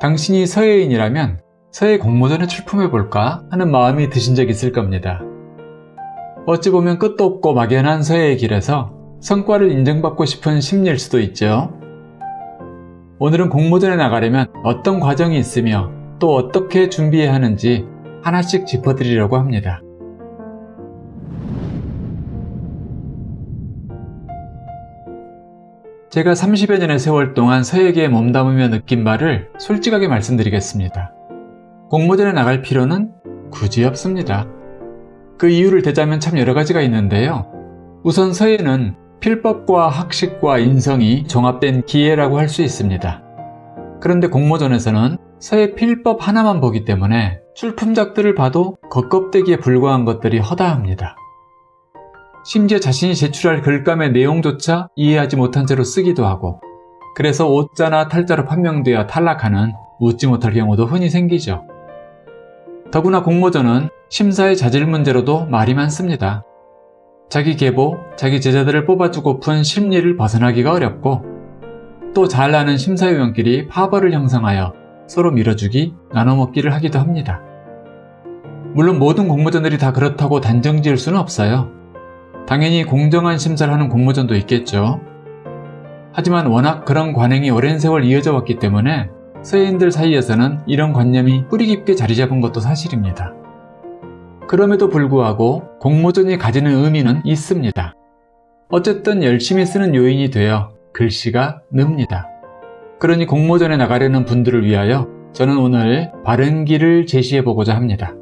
당신이 서예인이라면 서예 공모전에 출품해볼까 하는 마음이 드신 적 있을 겁니다. 어찌 보면 끝도 없고 막연한 서예의 길에서 성과를 인정받고 싶은 심리일 수도 있죠. 오늘은 공모전에 나가려면 어떤 과정이 있으며 또 어떻게 준비해야 하는지 하나씩 짚어드리려고 합니다. 제가 30여 년의 세월 동안 서예계에 몸담으며 느낀 바를 솔직하게 말씀드리겠습니다. 공모전에 나갈 필요는 굳이 없습니다. 그 이유를 대자면 참 여러 가지가 있는데요. 우선 서예는 필법과 학식과 인성이 종합된 기회라고 할 수 있습니다. 그런데 공모전에서는 서예 필법 하나만 보기 때문에 출품작들을 봐도 겉껍데기에 불과한 것들이 허다합니다. 심지어 자신이 제출할 글감의 내용조차 이해하지 못한 채로 쓰기도 하고 그래서 오자나 탈자로 판명되어 탈락하는 묻지 못할 경우도 흔히 생기죠. 더구나 공모전은 심사의 자질 문제로도 말이 많습니다. 자기 계보, 자기 제자들을 뽑아주고픈 심리를 벗어나기가 어렵고 또 잘나는 심사위원끼리 파벌을 형성하여 서로 밀어주기, 나눠먹기를 하기도 합니다. 물론 모든 공모전들이 다 그렇다고 단정 지을 수는 없어요. 당연히 공정한 심사를 하는 공모전도 있겠죠. 하지만 워낙 그런 관행이 오랜 세월 이어져 왔기 때문에 서예인들 사이에서는 이런 관념이 뿌리 깊게 자리 잡은 것도 사실입니다. 그럼에도 불구하고 공모전이 가지는 의미는 있습니다. 어쨌든 열심히 쓰는 요인이 되어 글씨가 늡니다. 그러니 공모전에 나가려는 분들을 위하여 저는 오늘 바른 길을 제시해 보고자 합니다.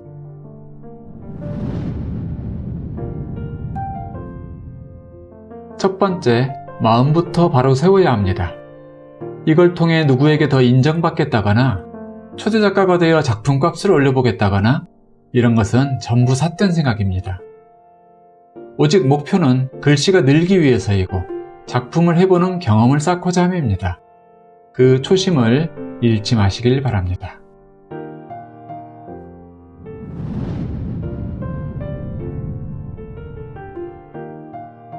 첫 번째, 마음부터 바로 세워야 합니다. 이걸 통해 누구에게 더 인정받겠다거나 초대 작가가 되어 작품값을 올려보겠다거나 이런 것은 전부 삿된 생각입니다. 오직 목표는 글씨가 늘기 위해서이고 작품을 해보는 경험을 쌓고자 함입니다. 그 초심을 잃지 마시길 바랍니다.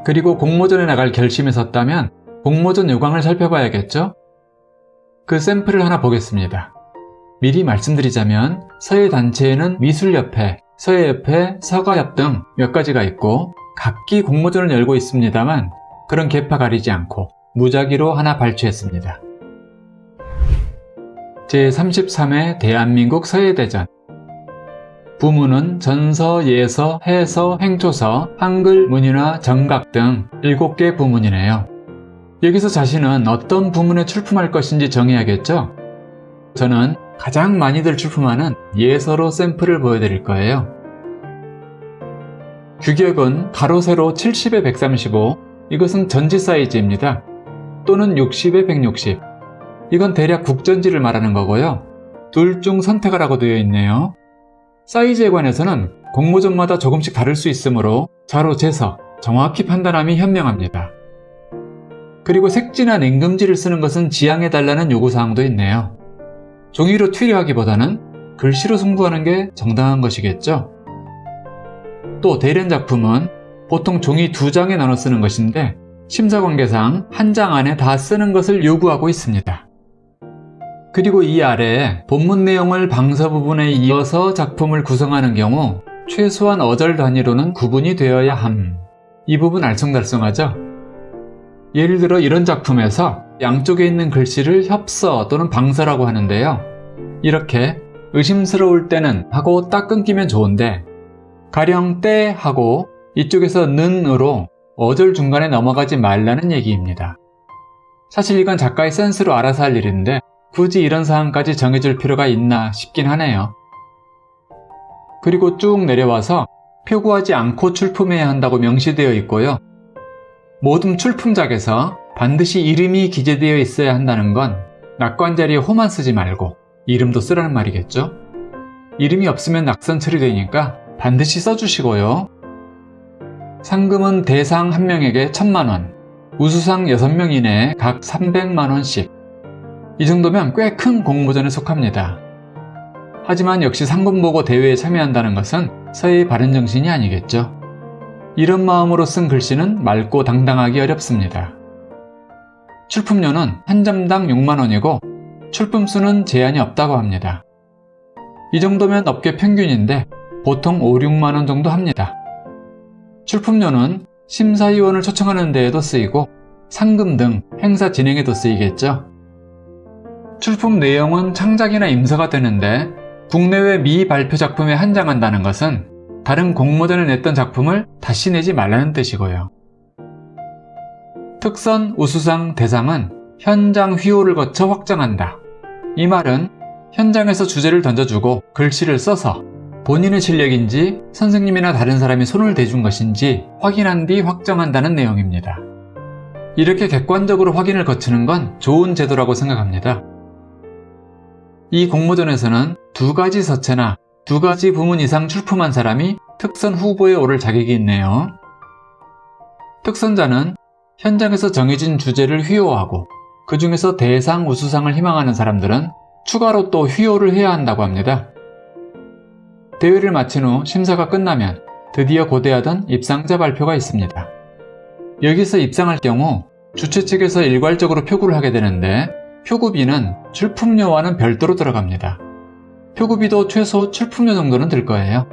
그리고 공모전에 나갈 결심이 섰다면 공모전 요강을 살펴봐야겠죠? 그 샘플을 하나 보겠습니다. 미리 말씀드리자면 서예 단체에는 미술협회, 서예협회, 서가협 등 몇 가지가 있고 각기 공모전을 열고 있습니다만 그런 계파 가리지 않고 무작위로 하나 발췌했습니다. 제33회 대한민국 서예대전 부문은 전서, 예서, 해서, 행초서, 한글, 문인화, 정각 등 7개 부문이네요. 여기서 자신은 어떤 부문에 출품할 것인지 정해야겠죠? 저는 가장 많이들 출품하는 예서로 샘플을 보여드릴 거예요. 규격은 가로 세로 70에 135 이것은 전지 사이즈입니다. 또는 60에 160 이건 대략 국전지를 말하는 거고요. 둘 중 선택하라고 되어 있네요. 사이즈에 관해서는 공모전마다 조금씩 다를 수 있으므로 자로 재서 정확히 판단함이 현명합니다. 그리고 색지나 냉금지를 쓰는 것은 지양해달라는 요구사항도 있네요. 종이로 튀려하기보다는 글씨로 승부하는 게 정당한 것이겠죠. 또 대련 작품은 보통 종이 두 장에 나눠 쓰는 것인데 심사관계상 한 장 안에 다 쓰는 것을 요구하고 있습니다. 그리고 이 아래에 본문 내용을 방서 부분에 이어서 작품을 구성하는 경우 최소한 어절 단위로는 구분이 되어야 함. 이 부분 알쏭달쏭하죠? 예를 들어 이런 작품에서 양쪽에 있는 글씨를 협서 또는 방서라고 하는데요. 이렇게 의심스러울 때는 하고 딱 끊기면 좋은데 가령 때 하고 이쪽에서 는으로 어절 중간에 넘어가지 말라는 얘기입니다. 사실 이건 작가의 센스로 알아서 할 일인데 굳이 이런 사항까지 정해줄 필요가 있나 싶긴 하네요. 그리고 쭉 내려와서 표구하지 않고 출품해야 한다고 명시되어 있고요. 모든 출품작에서 반드시 이름이 기재되어 있어야 한다는 건 낙관 자리에 호만 쓰지 말고 이름도 쓰라는 말이겠죠? 이름이 없으면 낙선 처리되니까 반드시 써주시고요. 상금은 대상 1명에게 1000만원, 우수상 6명 이내에 각 300만원씩 이 정도면 꽤 큰 공모전에 속합니다. 하지만 역시 상금 보고 대회에 참여한다는 것은 서예의 바른 정신이 아니겠죠. 이런 마음으로 쓴 글씨는 맑고 당당하기 어렵습니다. 출품료는 한 점당 6만원이고 출품 수는 제한이 없다고 합니다. 이 정도면 업계 평균인데 보통 5, 6만원 정도 합니다. 출품료는 심사위원을 초청하는 데에도 쓰이고 상금 등 행사 진행에도 쓰이겠죠. 출품 내용은 창작이나 임서가 되는데 국내외 미발표 작품에 한장한다는 것은 다른 공모전에 냈던 작품을 다시 내지 말라는 뜻이고요. 특선, 우수상, 대상은 현장 휘호를 거쳐 확정한다. 이 말은 현장에서 주제를 던져주고 글씨를 써서 본인의 실력인지 선생님이나 다른 사람이 손을 대준 것인지 확인한 뒤 확정한다는 내용입니다. 이렇게 객관적으로 확인을 거치는 건 좋은 제도라고 생각합니다. 이 공모전에서는 두 가지 서체나 두 가지 부문 이상 출품한 사람이 특선 후보에 오를 자격이 있네요. 특선자는 현장에서 정해진 주제를 휘호하고 그 중에서 대상 우수상을 희망하는 사람들은 추가로 또 휘호를 해야 한다고 합니다. 대회를 마친 후 심사가 끝나면 드디어 고대하던 입상자 발표가 있습니다. 여기서 입상할 경우 주최 측에서 일괄적으로 표구를 하게 되는데 표구비는 출품료와는 별도로 들어갑니다. 표구비도 최소 출품료 정도는 들 거예요.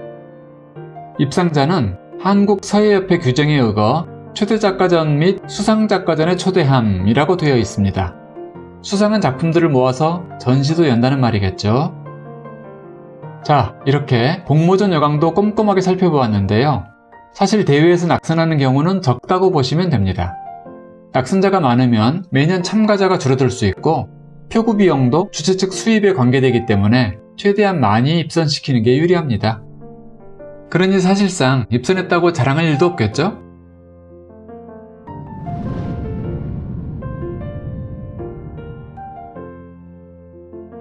입상자는 한국서예협회 규정에 의거 최대작가전 및 수상작가전에 초대함이라고 되어 있습니다. 수상한 작품들을 모아서 전시도 연다는 말이겠죠. 자, 이렇게 공모전 여강도 꼼꼼하게 살펴보았는데요. 사실 대회에서 낙선하는 경우는 적다고 보시면 됩니다. 낙선자가 많으면 매년 참가자가 줄어들 수 있고 표구 비용도 주최 측 수입에 관계되기 때문에 최대한 많이 입선시키는 게 유리합니다. 그러니 사실상 입선했다고 자랑할 일도 없겠죠?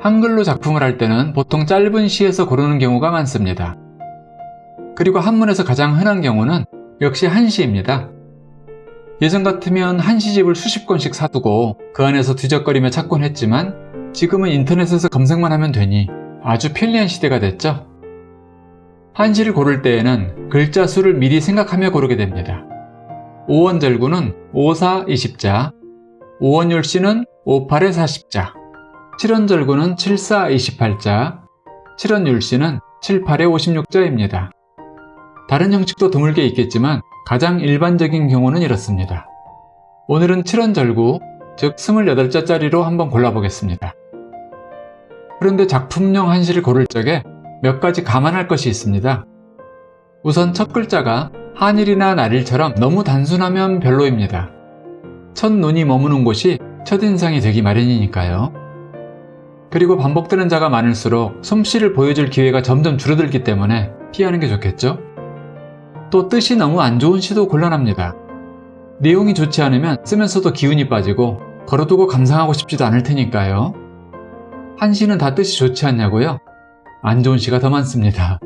한글로 작품을 할 때는 보통 짧은 시에서 고르는 경우가 많습니다. 그리고 한문에서 가장 흔한 경우는 역시 한시입니다. 예전 같으면 한시집을 수십 권씩 사두고 그 안에서 뒤적거리며 찾곤 했지만 지금은 인터넷에서 검색만 하면 되니 아주 편리한 시대가 됐죠. 한시를 고를 때에는 글자 수를 미리 생각하며 고르게 됩니다. 5원 절구는 54, 20자, 5원 율씨는 58에 40자, 7원 절구는 74, 28자, 7원 율씨는 78에 56자입니다. 다른 형식도 드물게 있겠지만 가장 일반적인 경우는 이렇습니다. 오늘은 7원 절구, 즉 28자짜리로 한번 골라보겠습니다. 그런데 작품용 한시를 고를 적에 몇 가지 감안할 것이 있습니다. 우선 첫 글자가 한일이나 날일처럼 너무 단순하면 별로입니다. 첫 눈이 머무는 곳이 첫인상이 되기 마련이니까요. 그리고 반복되는 자가 많을수록 솜씨를 보여줄 기회가 점점 줄어들기 때문에 피하는 게 좋겠죠? 또 뜻이 너무 안 좋은 시도 곤란합니다. 내용이 좋지 않으면 쓰면서도 기운이 빠지고 걸어두고 감상하고 싶지도 않을 테니까요. 한 시는 다 뜻이 좋지 않냐고요? 안 좋은 시가 더 많습니다.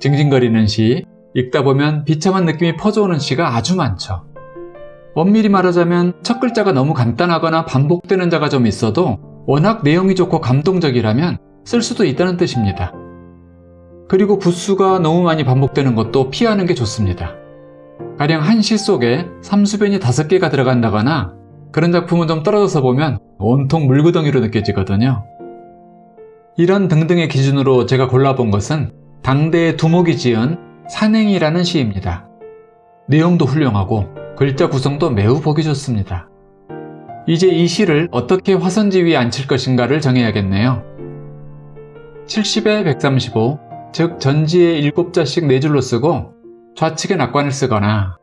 징징거리는 시, 읽다 보면 비참한 느낌이 퍼져오는 시가 아주 많죠. 엄밀히 말하자면 첫 글자가 너무 간단하거나 반복되는 자가 좀 있어도 워낙 내용이 좋고 감동적이라면 쓸 수도 있다는 뜻입니다. 그리고 부수가 너무 많이 반복되는 것도 피하는 게 좋습니다. 가령 한 시 속에 삼수변이 다섯 개가 들어간다거나 그런 작품은 좀 떨어져서 보면 온통 물구덩이로 느껴지거든요. 이런 등등의 기준으로 제가 골라본 것은 당대의 두목이 지은 산행이라는 시입니다. 내용도 훌륭하고 글자 구성도 매우 보기 좋습니다. 이제 이 시를 어떻게 화선지 위에 앉힐 것인가를 정해야겠네요. 70에 135, 즉 전지에 7자씩 4줄로 쓰고 좌측에 낙관을 쓰거나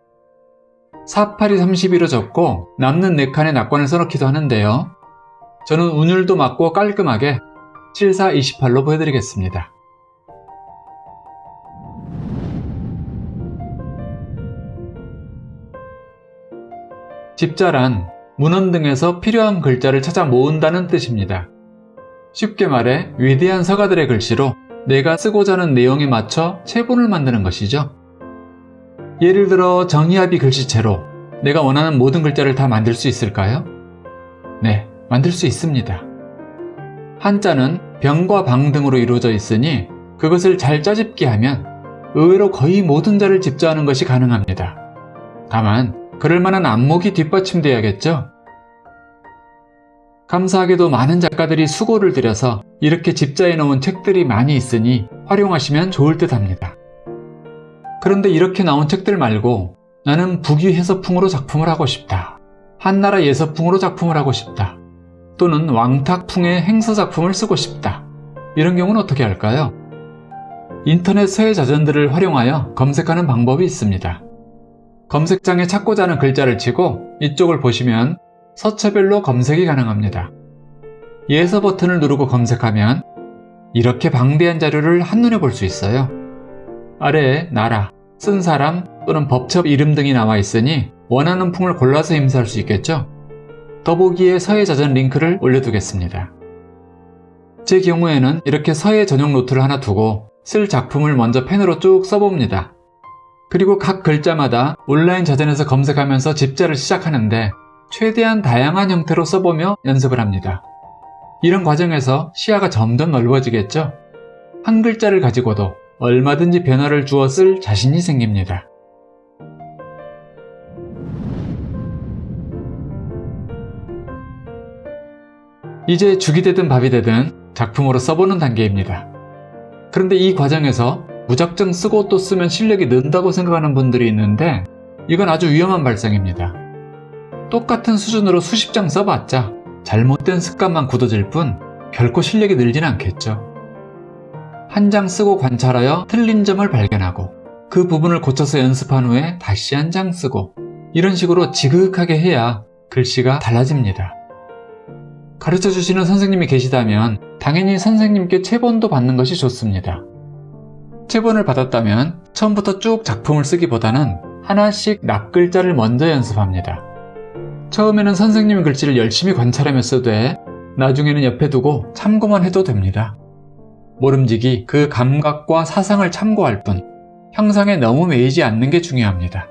48이 32로 적고 남는 4칸에 낙관을 써놓기도 하는데요. 저는 운율도 맞고 깔끔하게 74, 28로 보여드리겠습니다. 집자란 문헌 등에서 필요한 글자를 찾아 모은다는 뜻입니다. 쉽게 말해 위대한 서가들의 글씨로 내가 쓰고자 하는 내용에 맞춰 체본을 만드는 것이죠. 예를 들어 정의합이 글씨체로 내가 원하는 모든 글자를 다 만들 수 있을까요? 네, 만들 수 있습니다. 한자는 병과 방 등으로 이루어져 있으니 그것을 잘 짜집게 하면 의외로 거의 모든 자를 집자하는 것이 가능합니다. 다만 그럴 만한 안목이 뒷받침돼야겠죠? 감사하게도 많은 작가들이 수고를 들여서 이렇게 집자에 놓은 책들이 많이 있으니 활용하시면 좋을 듯 합니다. 그런데 이렇게 나온 책들 말고 나는 북위 해서풍으로 작품을 하고 싶다. 한나라 예서풍으로 작품을 하고 싶다. 또는 왕탁풍의 행서 작품을 쓰고 싶다. 이런 경우는 어떻게 할까요? 인터넷 서예 자전들을 활용하여 검색하는 방법이 있습니다. 검색창에 찾고자 하는 글자를 치고 이쪽을 보시면 서체별로 검색이 가능합니다. 예서 버튼을 누르고 검색하면 이렇게 방대한 자료를 한눈에 볼 수 있어요. 아래에 나라, 쓴 사람 또는 법첩 이름 등이 나와 있으니 원하는 풍을 골라서 임사할 수 있겠죠? 더보기에 서예 자전 링크를 올려두겠습니다. 제 경우에는 이렇게 서예 전용 노트를 하나 두고 쓸 작품을 먼저 펜으로 쭉 써봅니다. 그리고 각 글자마다 온라인 자전에서 검색하면서 집자를 시작하는데 최대한 다양한 형태로 써보며 연습을 합니다. 이런 과정에서 시야가 점점 넓어지겠죠? 한 글자를 가지고도 얼마든지 변화를 주어 쓸 자신이 생깁니다. 이제 죽이 되든 밥이 되든 작품으로 써보는 단계입니다. 그런데 이 과정에서 무작정 쓰고 또 쓰면 실력이 는다고 생각하는 분들이 있는데 이건 아주 위험한 발상입니다. 똑같은 수준으로 수십 장 써봤자 잘못된 습관만 굳어질 뿐 결코 실력이 늘진 않겠죠. 한 장 쓰고 관찰하여 틀린 점을 발견하고 그 부분을 고쳐서 연습한 후에 다시 한 장 쓰고 이런 식으로 지극하게 해야 글씨가 달라집니다. 가르쳐 주시는 선생님이 계시다면 당연히 선생님께 체본도 받는 것이 좋습니다. 체본을 받았다면 처음부터 쭉 작품을 쓰기보다는 하나씩 납글자를 먼저 연습합니다. 처음에는 선생님 글씨를 열심히 관찰하며 써되 나중에는 옆에 두고 참고만 해도 됩니다. 모름지기 그 감각과 사상을 참고할 뿐 형상에 너무 매이지 않는 게 중요합니다.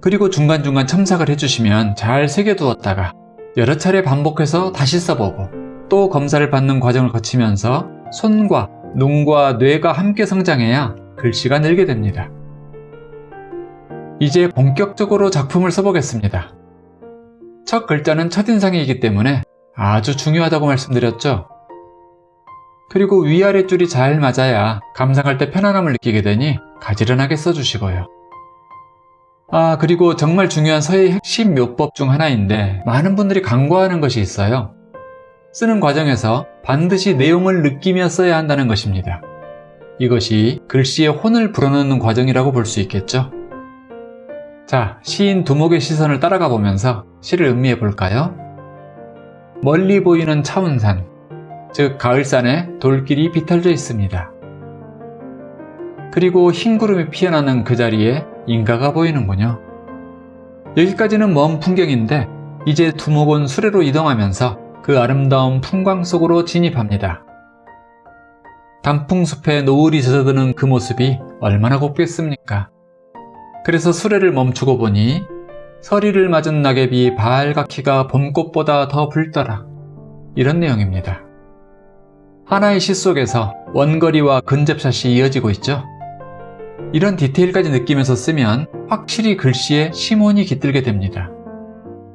그리고 중간중간 첨삭을 해주시면 잘 새겨두었다가 여러 차례 반복해서 다시 써보고 또 검사를 받는 과정을 거치면서 손과 눈과 뇌가 함께 성장해야 글씨가 늘게 됩니다. 이제 본격적으로 작품을 써보겠습니다. 첫 글자는 첫인상이기 때문에 아주 중요하다고 말씀드렸죠. 그리고 위아래 줄이 잘 맞아야 감상할 때 편안함을 느끼게 되니 가지런하게 써주시고요. 아 그리고 정말 중요한 서예의 핵심 묘법 중 하나인데 많은 분들이 간과하는 것이 있어요. 쓰는 과정에서 반드시 내용을 느끼며 써야 한다는 것입니다. 이것이 글씨의 혼을 불어넣는 과정이라고 볼 수 있겠죠. 자, 시인 두목의 시선을 따라가 보면서 시를 음미해 볼까요? 멀리 보이는 차운산, 즉 가을산에 돌길이 비틀져 있습니다. 그리고 흰 구름이 피어나는 그 자리에 인가가 보이는군요. 여기까지는 먼 풍경인데 이제 두목은 수레로 이동하면서 그 아름다운 풍광 속으로 진입합니다. 단풍숲에 노을이 젖어드는 그 모습이 얼마나 곱겠습니까? 그래서 수레를 멈추고 보니 서리를 맞은 낙엽이 발갛기가 봄꽃보다 더 붉더라. 이런 내용입니다. 하나의 시 속에서 원거리와 근접샷이 이어지고 있죠. 이런 디테일까지 느끼면서 쓰면 확실히 글씨에 심온이 깃들게 됩니다.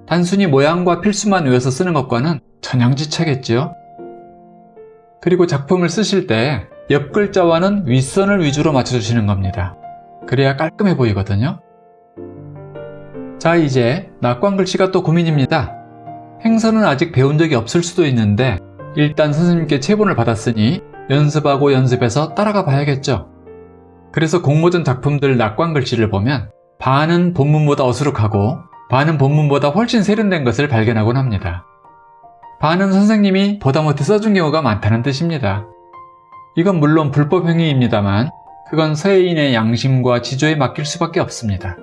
단순히 모양과 필수만 외워서 쓰는 것과는 천양지차겠죠. 그리고 작품을 쓰실 때 옆 글자와는 윗선을 위주로 맞춰주시는 겁니다. 그래야 깔끔해 보이거든요. 자 이제 낙관 글씨가 또 고민입니다. 행선은 아직 배운 적이 없을 수도 있는데 일단 선생님께 체본을 받았으니 연습하고 연습해서 따라가 봐야겠죠. 그래서 공모전 작품들 낙관 글씨를 보면 반은 본문보다 어수룩하고 반은 본문보다 훨씬 세련된 것을 발견하곤 합니다. 반은 선생님이 보다 못해 써준 경우가 많다는 뜻입니다. 이건 물론 불법 행위입니다만 그건 서예인의 양심과 지조에 맡길 수밖에 없습니다.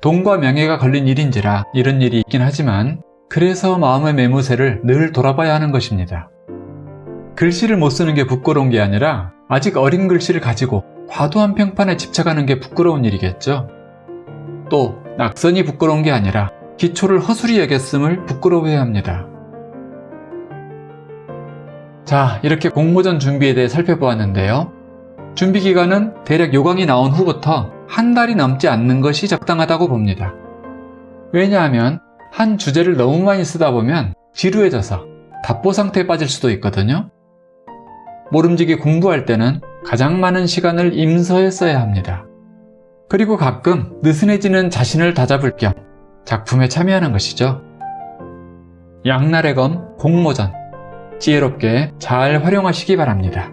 돈과 명예가 걸린 일인지라 이런 일이 있긴 하지만 그래서 마음의 매무새를 늘 돌아봐야 하는 것입니다. 글씨를 못 쓰는 게 부끄러운 게 아니라 아직 어린 글씨를 가지고 과도한 평판에 집착하는 게 부끄러운 일이겠죠. 또 낙선이 부끄러운 게 아니라 기초를 허술히 여겼음을 부끄러워해야 합니다. 자 이렇게 공모전 준비에 대해 살펴보았는데요. 준비 기간은 대략 요강이 나온 후부터 한 달이 넘지 않는 것이 적당하다고 봅니다. 왜냐하면 한 주제를 너무 많이 쓰다 보면 지루해져서 답보 상태에 빠질 수도 있거든요. 모름지기 공부할 때는 가장 많은 시간을 임서에 써야 합니다. 그리고 가끔 느슨해지는 자신을 다잡을 겸 작품에 참여하는 것이죠. 양날의 검 공모전 지혜롭게 잘 활용하시기 바랍니다.